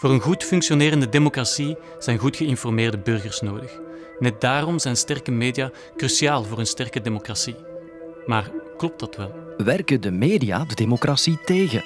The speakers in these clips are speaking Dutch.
Voor een goed functionerende democratie zijn goed geïnformeerde burgers nodig. Net daarom zijn sterke media cruciaal voor een sterke democratie. Maar klopt dat wel? Werken de media de democratie tegen?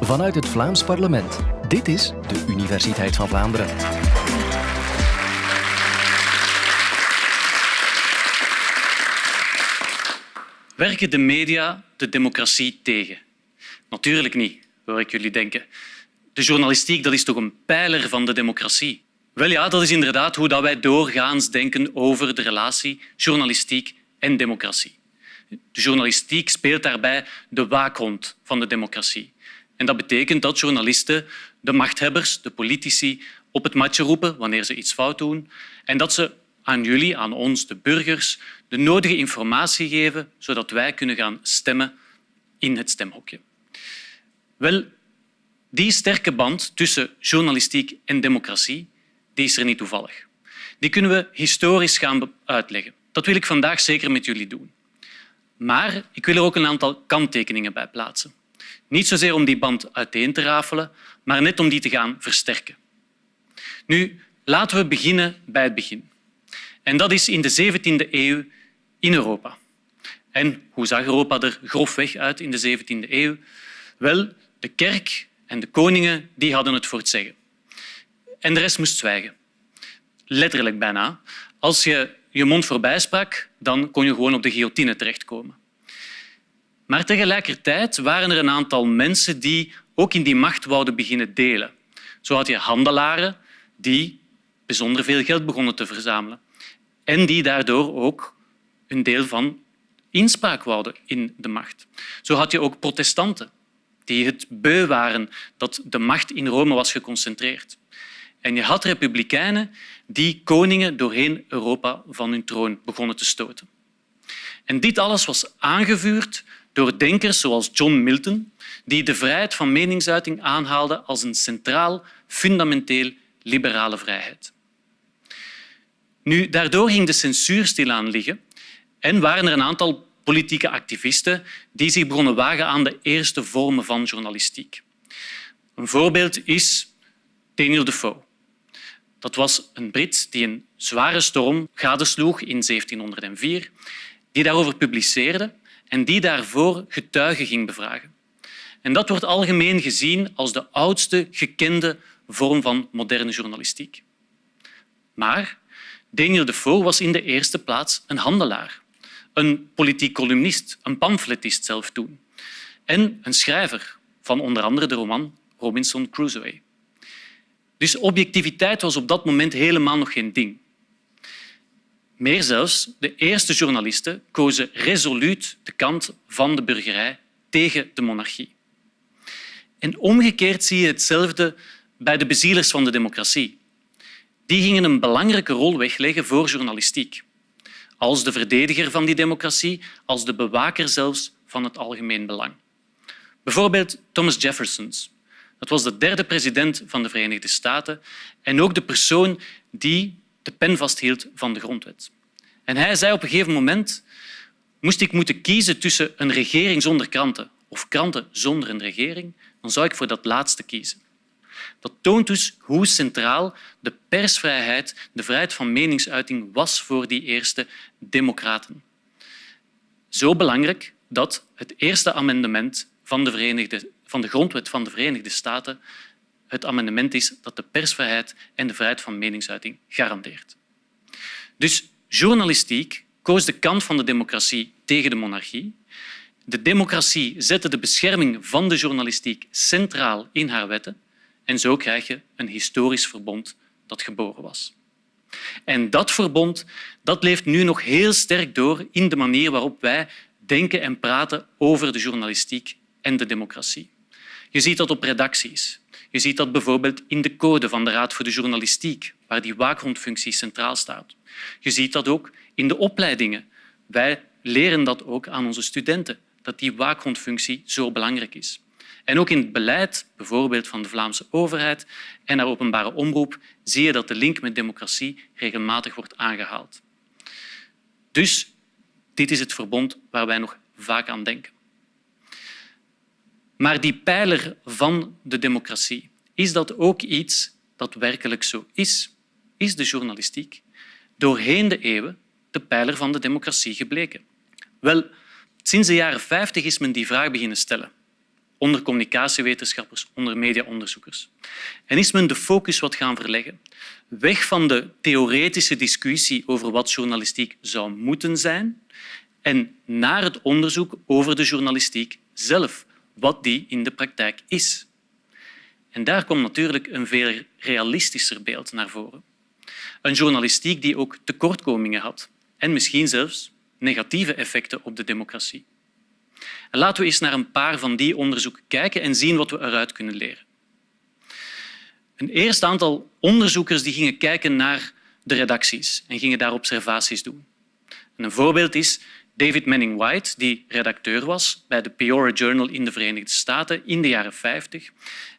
Vanuit het Vlaams parlement. Dit is de Universiteit van Vlaanderen. Werken de media de democratie tegen? Natuurlijk niet, hoor ik jullie denken. De journalistiek dat is toch een pijler van de democratie? Wel ja, dat is inderdaad hoe wij doorgaans denken over de relatie journalistiek en democratie. De journalistiek speelt daarbij de waakhond van de democratie. En dat betekent dat journalisten de machthebbers, de politici, op het matje roepen wanneer ze iets fout doen en dat ze aan jullie, aan ons, de burgers, de nodige informatie geven zodat wij kunnen gaan stemmen in het stemhokje. Wel, die sterke band tussen journalistiek en democratie die is er niet toevallig. Die kunnen we historisch gaan uitleggen. Dat wil ik vandaag zeker met jullie doen. Maar ik wil er ook een aantal kanttekeningen bij plaatsen. Niet zozeer om die band uiteen te rafelen, maar net om die te gaan versterken. Nu, laten we beginnen bij het begin. En dat is in de 17e eeuw in Europa. En hoe zag Europa er grofweg uit in de 17e eeuw? Wel, de kerk en de koningen die hadden het voor het zeggen. En de rest moest zwijgen. Letterlijk bijna. Als je je mond voorbij sprak, dan kon je gewoon op de guillotine terechtkomen. Maar tegelijkertijd waren er een aantal mensen die ook in die macht wouden beginnen delen. Zo had je handelaren die bijzonder veel geld begonnen te verzamelen en die daardoor ook een deel van inspraak wouden in de macht. Zo had je ook protestanten die het beu waren dat de macht in Rome was geconcentreerd. En je had republikeinen die koningen doorheen Europa van hun troon begonnen te stoten. En dit alles was aangevuurd door denkers zoals John Milton, die de vrijheid van meningsuiting aanhaalde als een centraal, fundamenteel liberale vrijheid. Nu, daardoor ging de censuur stilaan liggen en waren er een aantal politieke activisten die zich begonnen wagen aan de eerste vormen van journalistiek. Een voorbeeld is Daniel Defoe. Dat was een Brit die een zware storm gadesloeg in 1704, die daarover publiceerde en die daarvoor getuigen ging bevragen. En dat wordt algemeen gezien als de oudste gekende vorm van moderne journalistiek. Maar Daniel Defoe was in de eerste plaats een handelaar, een politiek columnist, een pamfletist zelf toen en een schrijver van onder andere de roman Robinson Crusoe. Dus objectiviteit was op dat moment helemaal nog geen ding. Meer zelfs, de eerste journalisten kozen resoluut de kant van de burgerij tegen de monarchie. En omgekeerd zie je hetzelfde bij de bezielers van de democratie. Die gingen een belangrijke rol wegleggen voor journalistiek. Als de verdediger van die democratie, als de bewaker zelfs van het algemeen belang. Bijvoorbeeld Thomas Jefferson, dat was de derde president van de Verenigde Staten en ook de persoon die de pen vasthield van de grondwet. En hij zei op een gegeven moment moest ik moeten kiezen tussen een regering zonder kranten of kranten zonder een regering, dan zou ik voor dat laatste kiezen. Dat toont dus hoe centraal de persvrijheid, de vrijheid van meningsuiting was voor die eerste democraten. Zo belangrijk dat het eerste amendement van de Verenigde van de grondwet van de Verenigde Staten het amendement is dat de persvrijheid en de vrijheid van meningsuiting garandeert. Dus journalistiek koos de kant van de democratie tegen de monarchie. De democratie zette de bescherming van de journalistiek centraal in haar wetten en zo krijg je een historisch verbond dat geboren was. En dat verbond dat leeft nu nog heel sterk door in de manier waarop wij denken en praten over de journalistiek en de democratie. Je ziet dat op redacties. Je ziet dat bijvoorbeeld in de code van de Raad voor de Journalistiek, waar die waakhondfunctie centraal staat. Je ziet dat ook in de opleidingen. Wij leren dat ook aan onze studenten, dat die waakhondfunctie zo belangrijk is. En ook in het beleid, bijvoorbeeld van de Vlaamse overheid en haar openbare omroep, zie je dat de link met democratie regelmatig wordt aangehaald. Dus dit is het verbond waar wij nog vaak aan denken. Maar die pijler van de democratie is dat ook iets dat werkelijk zo is? Is de journalistiek doorheen de eeuwen de pijler van de democratie gebleken? Wel, sinds de jaren 50 is men die vraag beginnen stellen onder communicatiewetenschappers, onder mediaonderzoekers. En is men de focus wat gaan verleggen. Weg van de theoretische discussie over wat journalistiek zou moeten zijn en naar het onderzoek over de journalistiek zelf, wat die in de praktijk is. En daar komt natuurlijk een veel realistischer beeld naar voren. Een journalistiek die ook tekortkomingen had en misschien zelfs negatieve effecten op de democratie. En laten we eens naar een paar van die onderzoeken kijken en zien wat we eruit kunnen leren. Een eerste aantal onderzoekers die gingen kijken naar de redacties en gingen daar observaties doen. een voorbeeld is David Manning White, die redacteur was bij de Peoria Journal in de Verenigde Staten in de jaren 50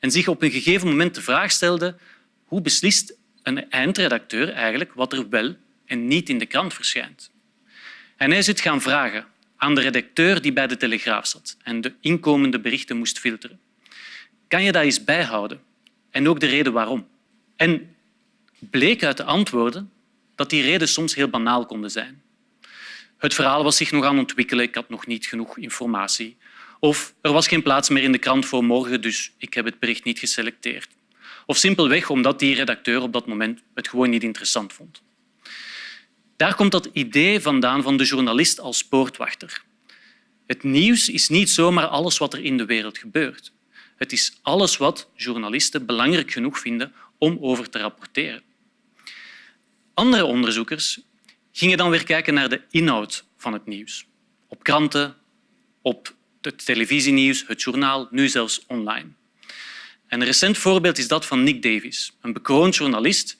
en zich op een gegeven moment de vraag stelde hoe beslist een eindredacteur eigenlijk wat er wel en niet in de krant verschijnt. En hij is het gaan vragen aan de redacteur die bij de Telegraaf zat en de inkomende berichten moest filteren. Kan je dat eens bijhouden? En ook de reden waarom. En bleek uit de antwoorden dat die redenen soms heel banaal konden zijn. Het verhaal was zich nog aan het ontwikkelen, ik had nog niet genoeg informatie. Of er was geen plaats meer in de krant voor morgen, dus ik heb het bericht niet geselecteerd. Of simpelweg omdat die redacteur op dat moment het gewoon niet interessant vond. Daar komt dat idee vandaan van de journalist als poortwachter. Het nieuws is niet zomaar alles wat er in de wereld gebeurt. Het is alles wat journalisten belangrijk genoeg vinden om over te rapporteren. Andere onderzoekers gingen dan weer kijken naar de inhoud van het nieuws. Op kranten, op het televisienieuws, het journaal, nu zelfs online. een recent voorbeeld is dat van Nick Davies, een bekroond journalist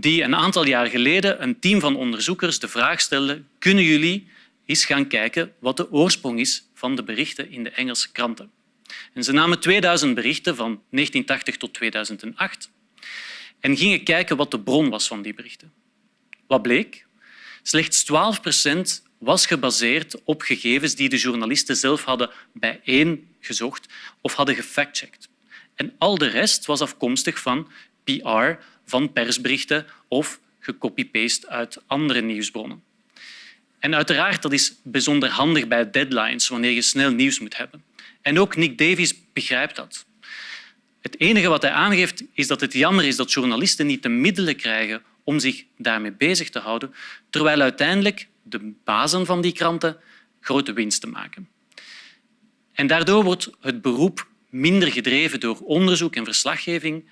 die een aantal jaar geleden een team van onderzoekers de vraag stelde kunnen jullie eens gaan kijken wat de oorsprong is van de berichten in de Engelse kranten. En ze namen 2000 berichten van 1980 tot 2008 en gingen kijken wat de bron was van die berichten. Wat bleek? Slechts 12 procent was gebaseerd op gegevens die de journalisten zelf hadden bijeengezocht of hadden gefactcheckt. En al de rest was afkomstig van PR van persberichten of gecopy-paste uit andere nieuwsbronnen. En uiteraard dat is bijzonder handig bij deadlines, wanneer je snel nieuws moet hebben. En ook Nick Davies begrijpt dat. Het enige wat hij aangeeft is dat het jammer is dat journalisten niet de middelen krijgen om zich daarmee bezig te houden, terwijl uiteindelijk de bazen van die kranten grote winsten maken. En daardoor wordt het beroep minder gedreven door onderzoek en verslaggeving,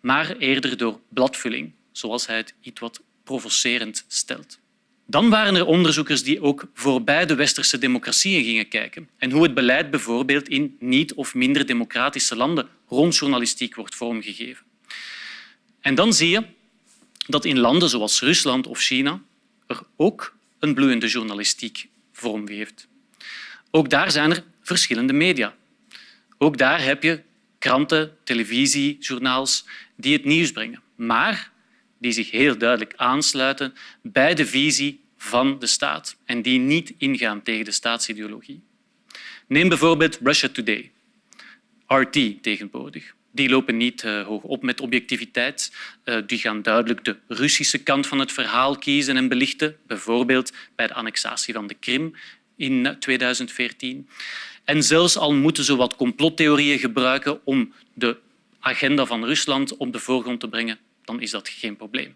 maar eerder door bladvulling, zoals hij het iets wat provocerend stelt. Dan waren er onderzoekers die ook voorbij de westerse democratieën gingen kijken en hoe het beleid bijvoorbeeld in niet- of minder democratische landen rond journalistiek wordt vormgegeven. En dan zie je dat in landen zoals Rusland of China er ook een bloeiende journalistiek vorm heeft. Ook daar zijn er verschillende media. Ook daar heb je kranten, televisie, journaals die het nieuws brengen, maar die zich heel duidelijk aansluiten bij de visie van de staat en die niet ingaan tegen de staatsideologie. Neem bijvoorbeeld Russia Today, RT tegenwoordig. Die lopen niet uh, hoog op met objectiviteit. Uh, die gaan duidelijk de Russische kant van het verhaal kiezen en belichten, bijvoorbeeld bij de annexatie van de Krim in 2014. En zelfs al moeten ze wat complottheorieën gebruiken om de agenda van Rusland op de voorgrond te brengen, dan is dat geen probleem.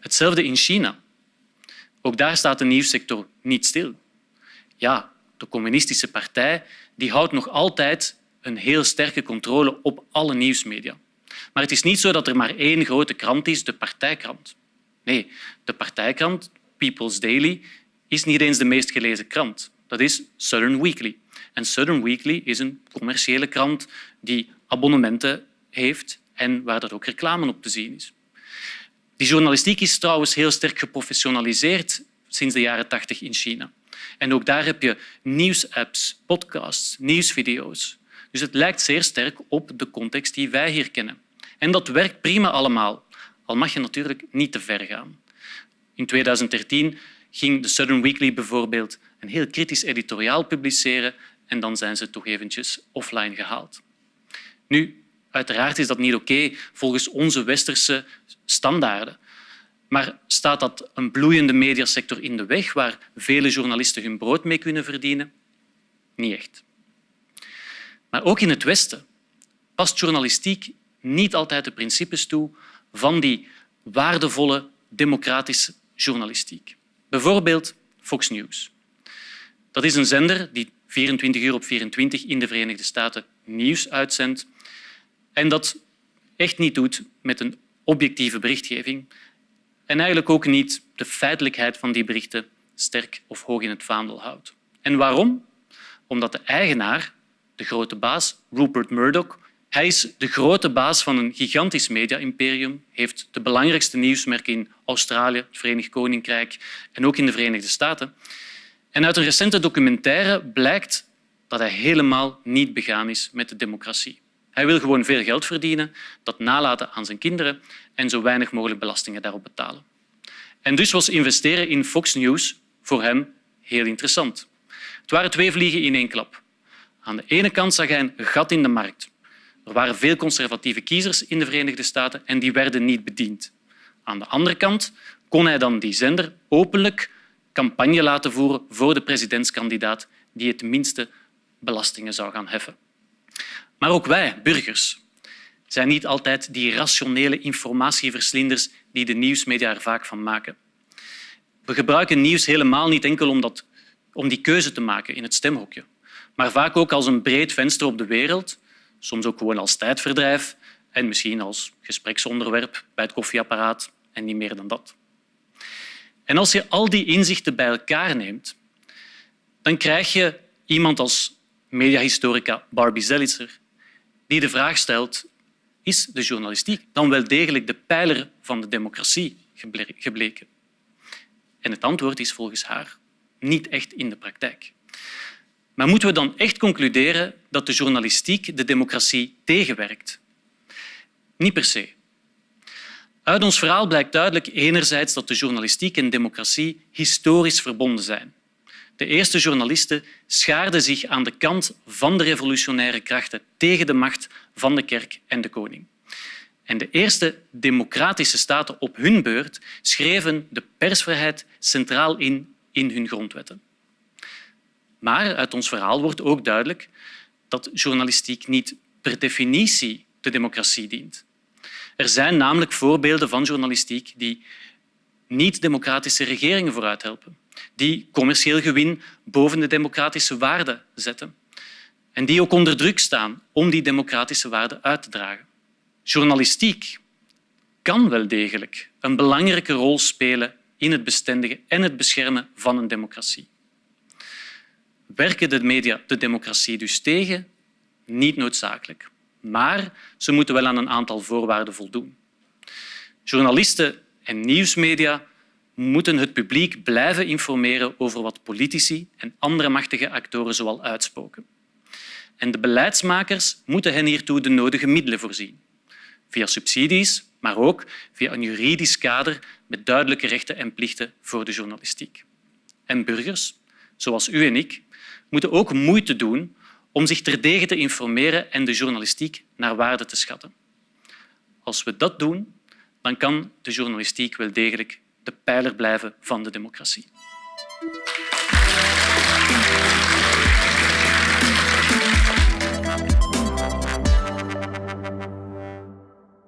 Hetzelfde in China. Ook daar staat de nieuwssector niet stil. Ja, de communistische partij die houdt nog altijd een heel sterke controle op alle nieuwsmedia. Maar het is niet zo dat er maar één grote krant is, de partijkrant. Nee, de partijkrant, People's Daily, is niet eens de meest gelezen krant. Dat is Southern Weekly. En Southern Weekly is een commerciële krant die abonnementen heeft en waar er ook reclame op te zien is. Die journalistiek is trouwens heel sterk geprofessionaliseerd sinds de jaren tachtig in China. En ook daar heb je nieuwsapps, podcasts, nieuwsvideo's. Dus het lijkt zeer sterk op de context die wij hier kennen. En dat werkt prima allemaal, al mag je natuurlijk niet te ver gaan. In 2013 ging de Southern Weekly bijvoorbeeld een heel kritisch editoriaal publiceren en dan zijn ze toch eventjes offline gehaald. Nu, Uiteraard is dat niet oké volgens onze westerse standaarden. Maar staat dat een bloeiende mediasector in de weg waar vele journalisten hun brood mee kunnen verdienen? Niet echt. Maar ook in het Westen past journalistiek niet altijd de principes toe van die waardevolle democratische journalistiek. Bijvoorbeeld Fox News. Dat is een zender die 24 uur op 24 in de Verenigde Staten nieuws uitzendt en dat echt niet doet met een objectieve berichtgeving en eigenlijk ook niet de feitelijkheid van die berichten sterk of hoog in het vaandel houdt. En waarom? Omdat de eigenaar, de grote baas, Rupert Murdoch, hij is de grote baas van een gigantisch media-imperium, heeft de belangrijkste nieuwsmerken in Australië, het Verenigd Koninkrijk en ook in de Verenigde Staten. En uit een recente documentaire blijkt dat hij helemaal niet begaan is met de democratie. Hij wil gewoon veel geld verdienen, dat nalaten aan zijn kinderen en zo weinig mogelijk belastingen daarop betalen. En dus was investeren in Fox News voor hem heel interessant. Het waren twee vliegen in één klap. Aan de ene kant zag hij een gat in de markt. Er waren veel conservatieve kiezers in de Verenigde Staten en die werden niet bediend. Aan de andere kant kon hij dan die zender openlijk campagne laten voeren voor de presidentskandidaat die het minste belastingen zou gaan heffen. Maar ook wij, burgers, zijn niet altijd die rationele informatieverslinders die de nieuwsmedia er vaak van maken. We gebruiken nieuws helemaal niet enkel om, dat, om die keuze te maken in het stemhokje, maar vaak ook als een breed venster op de wereld, soms ook gewoon als tijdverdrijf en misschien als gespreksonderwerp bij het koffieapparaat en niet meer dan dat. En als je al die inzichten bij elkaar neemt, dan krijg je iemand als mediahistorica Barbie Zellitzer die de vraag stelt is de journalistiek dan wel degelijk de pijler van de democratie gebleken? En het antwoord is volgens haar niet echt in de praktijk. Maar moeten we dan echt concluderen dat de journalistiek de democratie tegenwerkt? Niet per se. Uit ons verhaal blijkt duidelijk enerzijds dat de journalistiek en democratie historisch verbonden zijn. De eerste journalisten schaarden zich aan de kant van de revolutionaire krachten tegen de macht van de kerk en de koning. En de eerste democratische staten op hun beurt schreven de persvrijheid centraal in in hun grondwetten. Maar uit ons verhaal wordt ook duidelijk dat journalistiek niet per definitie de democratie dient. Er zijn namelijk voorbeelden van journalistiek die niet-democratische regeringen vooruit helpen, die commercieel gewin boven de democratische waarden zetten en die ook onder druk staan om die democratische waarden uit te dragen. Journalistiek kan wel degelijk een belangrijke rol spelen in het bestendigen en het beschermen van een democratie. Werken de media de democratie dus tegen? Niet noodzakelijk. Maar ze moeten wel aan een aantal voorwaarden voldoen. Journalisten en nieuwsmedia moeten het publiek blijven informeren over wat politici en andere machtige actoren zoal uitspoken. En de beleidsmakers moeten hen hiertoe de nodige middelen voorzien. Via subsidies, maar ook via een juridisch kader met duidelijke rechten en plichten voor de journalistiek. En burgers, zoals u en ik, moeten ook moeite doen om zich terdege te informeren en de journalistiek naar waarde te schatten. Als we dat doen, dan kan de journalistiek wel degelijk de pijler blijven van de democratie.